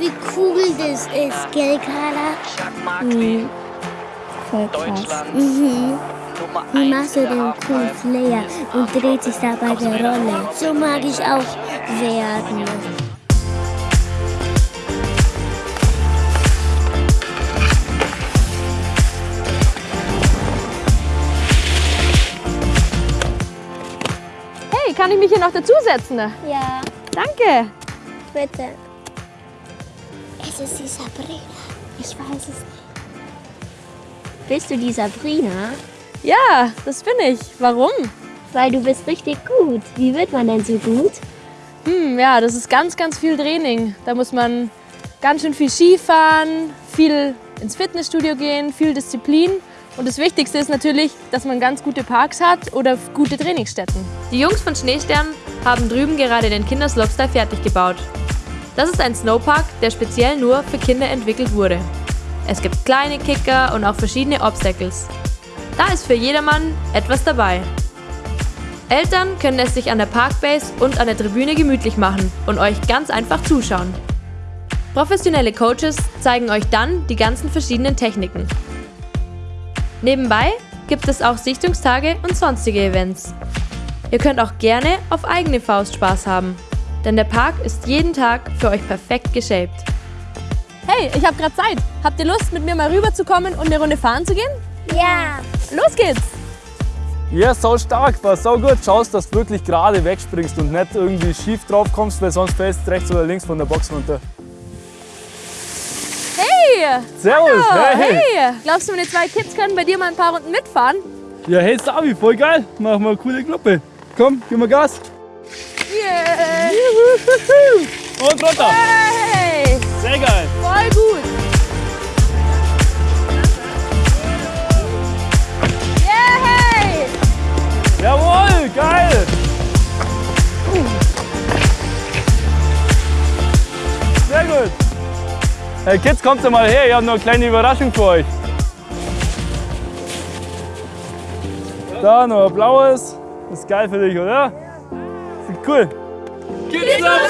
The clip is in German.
wie cool das ist, gell, Carla? Mhm. Voll krass. Mhm. Wie machst du den coolen Flair und dreht sich dabei der Rolle? So mag ich auch werden. Hey, kann ich mich hier noch dazusetzen? Ja, Danke. bitte. Es ist die Sabrina. Ich weiß es nicht. Bist du die Sabrina? Ja, das bin ich. Warum? Weil du bist richtig gut. Wie wird man denn so gut? Hm, ja, das ist ganz, ganz viel Training. Da muss man ganz schön viel Skifahren, viel ins Fitnessstudio gehen, viel Disziplin. Und das Wichtigste ist natürlich, dass man ganz gute Parks hat oder gute Trainingsstätten. Die Jungs von Schneestern haben drüben gerade den Kinderslopestyle fertig gebaut. Das ist ein Snowpark, der speziell nur für Kinder entwickelt wurde. Es gibt kleine Kicker und auch verschiedene Obstacles. Da ist für jedermann etwas dabei. Eltern können es sich an der Parkbase und an der Tribüne gemütlich machen und euch ganz einfach zuschauen. Professionelle Coaches zeigen euch dann die ganzen verschiedenen Techniken. Nebenbei gibt es auch Sichtungstage und sonstige Events. Ihr könnt auch gerne auf eigene Faust Spaß haben, denn der Park ist jeden Tag für euch perfekt geshaped. Hey, ich habe gerade Zeit. Habt ihr Lust, mit mir mal rüberzukommen und eine Runde fahren zu gehen? Ja. Los geht's! Ja, sau stark, war sau gut. Schaust, dass du wirklich gerade wegspringst und nicht irgendwie schief drauf kommst, weil sonst fällst du rechts oder links von der Box runter. Hey! Servus, Oh, hey. hey! Glaubst du, meine zwei Kids können bei dir mal ein paar Runden mitfahren? Ja, hey Sabi, voll geil. Machen wir eine coole Gruppe. Komm, gib mal Gas. Und runter. Hey! Sehr geil. Voll gut! Yeah! Jawohl, geil. Sehr gut. Hey Kids, kommt mal her, ich habe noch eine kleine Überraschung für euch. Da noch ein blaues. Das ist geil für dich, oder? Sieht cool. Kids Upside! Yeah! Woohoo!